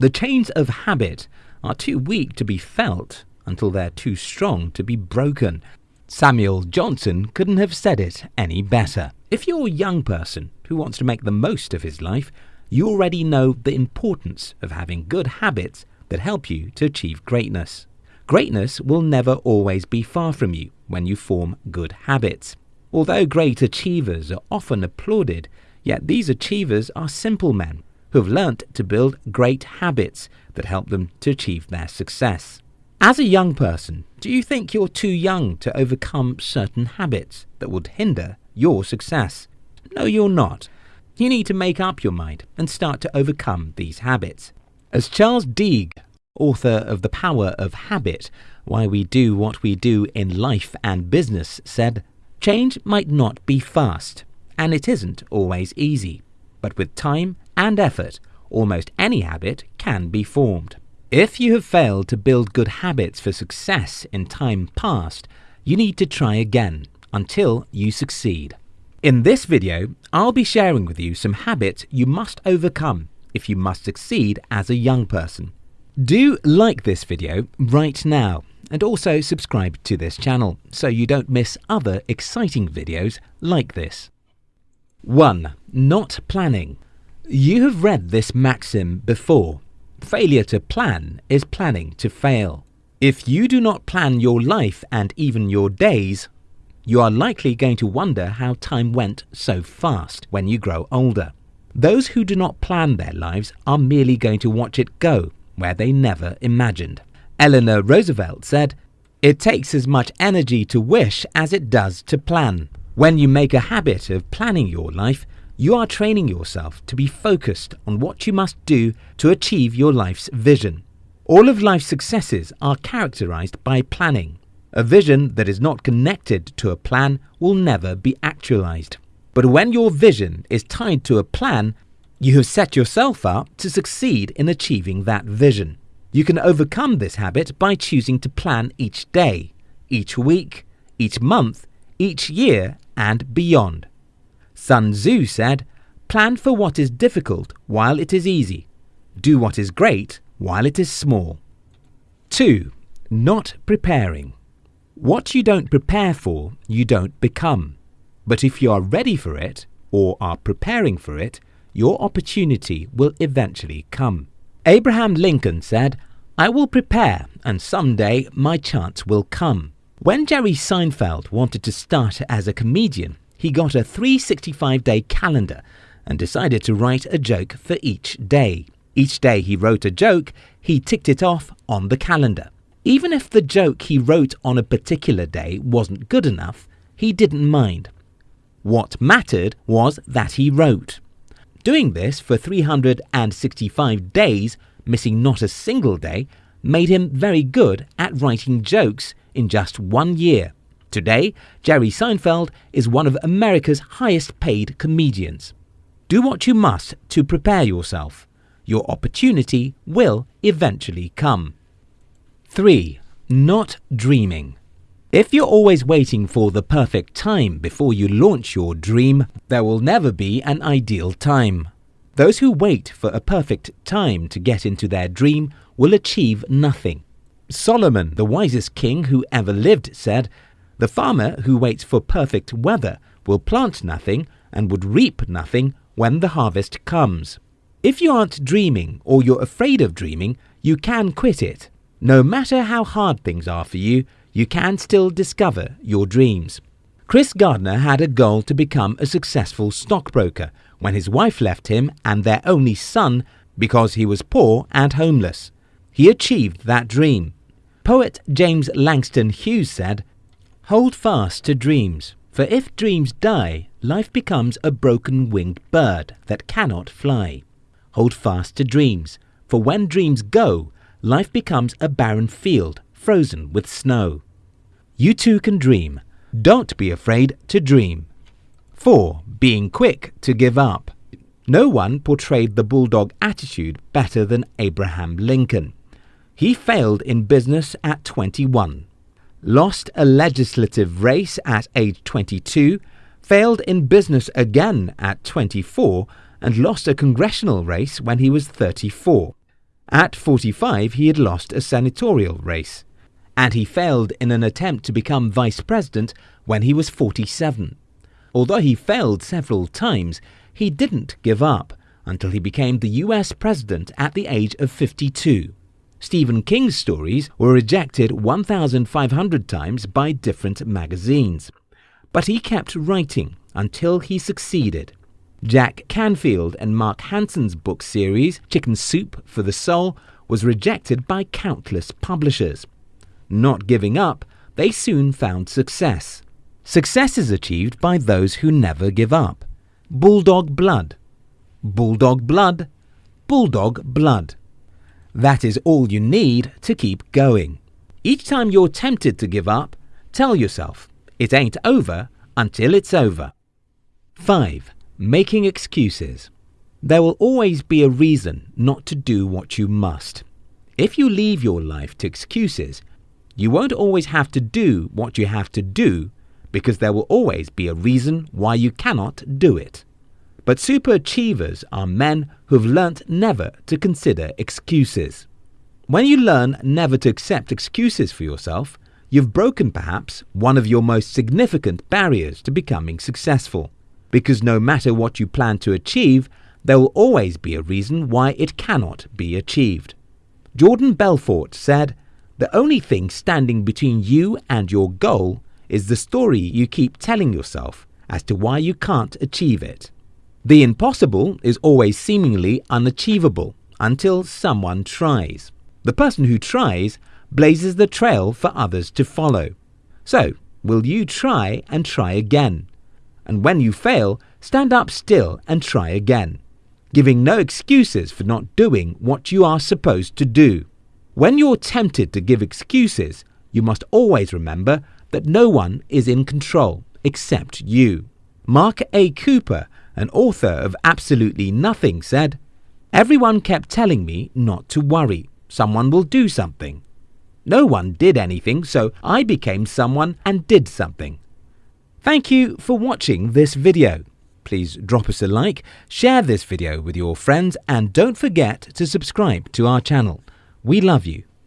The chains of habit are too weak to be felt until they're too strong to be broken. Samuel Johnson couldn't have said it any better. If you're a young person who wants to make the most of his life, you already know the importance of having good habits that help you to achieve greatness. Greatness will never always be far from you when you form good habits. Although great achievers are often applauded, yet these achievers are simple men who have learnt to build great habits that help them to achieve their success. As a young person, do you think you're too young to overcome certain habits that would hinder your success? No, you're not. You need to make up your mind and start to overcome these habits. As Charles Duhigg, author of The Power of Habit Why We Do What We Do in Life and Business, said, Change might not be fast, and it isn't always easy, but with time and effort, almost any habit can be formed. If you have failed to build good habits for success in time past, you need to try again until you succeed. In this video, I'll be sharing with you some habits you must overcome if you must succeed as a young person. Do like this video right now and also subscribe to this channel so you don't miss other exciting videos like this. 1. Not planning. You have read this maxim before. Failure to plan is planning to fail. If you do not plan your life and even your days, you are likely going to wonder how time went so fast when you grow older. Those who do not plan their lives are merely going to watch it go where they never imagined. Eleanor Roosevelt said, It takes as much energy to wish as it does to plan. When you make a habit of planning your life, you are training yourself to be focused on what you must do to achieve your life's vision. All of life's successes are characterized by planning. A vision that is not connected to a plan will never be actualized. But when your vision is tied to a plan, you have set yourself up to succeed in achieving that vision. You can overcome this habit by choosing to plan each day, each week, each month, each year, and beyond. Sun Tzu said, Plan for what is difficult while it is easy. Do what is great while it is small. 2. Not preparing. What you don't prepare for, you don't become. But if you are ready for it, or are preparing for it, your opportunity will eventually come. Abraham Lincoln said, I will prepare, and someday my chance will come. When Jerry Seinfeld wanted to start as a comedian, he got a 365 day calendar and decided to write a joke for each day. Each day he wrote a joke, he ticked it off on the calendar. Even if the joke he wrote on a particular day wasn't good enough, he didn't mind. What mattered was that he wrote. Doing this for 365 days, missing not a single day, made him very good at writing jokes in just one year. Today, Jerry Seinfeld is one of America's highest paid comedians. Do what you must to prepare yourself. Your opportunity will eventually come. 3. Not dreaming. If you're always waiting for the perfect time before you launch your dream, there will never be an ideal time. Those who wait for a perfect time to get into their dream will achieve nothing. Solomon, the wisest king who ever lived, said, The farmer who waits for perfect weather will plant nothing and would reap nothing when the harvest comes. If you aren't dreaming or you're afraid of dreaming, you can quit it. No matter how hard things are for you, you can still discover your dreams. Chris Gardner had a goal to become a successful stockbroker when his wife left him and their only son because he was poor and homeless. He achieved that dream. Poet James Langston Hughes said, Hold fast to dreams, for if dreams die, life becomes a broken winged bird that cannot fly. Hold fast to dreams, for when dreams go, life becomes a barren field frozen with snow. You too can dream. Don't be afraid to dream. 4. Being quick to give up. No one portrayed the bulldog attitude better than Abraham Lincoln. He failed in business at 21, lost a legislative race at age 22, failed in business again at 24, and lost a congressional race when he was 34. At 45, he had lost a senatorial race. And he failed in an attempt to become vice president when he was 47. Although he failed several times, he didn't give up until he became the US president at the age of 52. Stephen King's stories were rejected 1,500 times by different magazines. But he kept writing until he succeeded. Jack Canfield and Mark Hansen's book series, Chicken Soup for the Soul, was rejected by countless publishers. Not giving up, they soon found success. Success is achieved by those who never give up. Bulldog Blood. Bulldog Blood. Bulldog Blood. That is all you need to keep going. Each time you're tempted to give up, tell yourself, it ain't over until it's over. 5. Making excuses. There will always be a reason not to do what you must. If you leave your life to excuses, you won't always have to do what you have to do because there will always be a reason why you cannot do it. But superachievers are men who've learnt never to consider excuses. When you learn never to accept excuses for yourself, you've broken perhaps one of your most significant barriers to becoming successful. Because no matter what you plan to achieve, there will always be a reason why it cannot be achieved. Jordan Belfort said, The only thing standing between you and your goal is the story you keep telling yourself as to why you can't achieve it. The impossible is always seemingly unachievable until someone tries. The person who tries blazes the trail for others to follow. So, will you try and try again? And when you fail, stand up still and try again, giving no excuses for not doing what you are supposed to do. When you're tempted to give excuses, you must always remember that no one is in control except you. Mark A. Cooper an author of Absolutely Nothing, said, Everyone kept telling me not to worry. Someone will do something. No one did anything, so I became someone and did something. Thank you for watching this video. Please drop us a like, share this video with your friends, and don't forget to subscribe to our channel. We love you.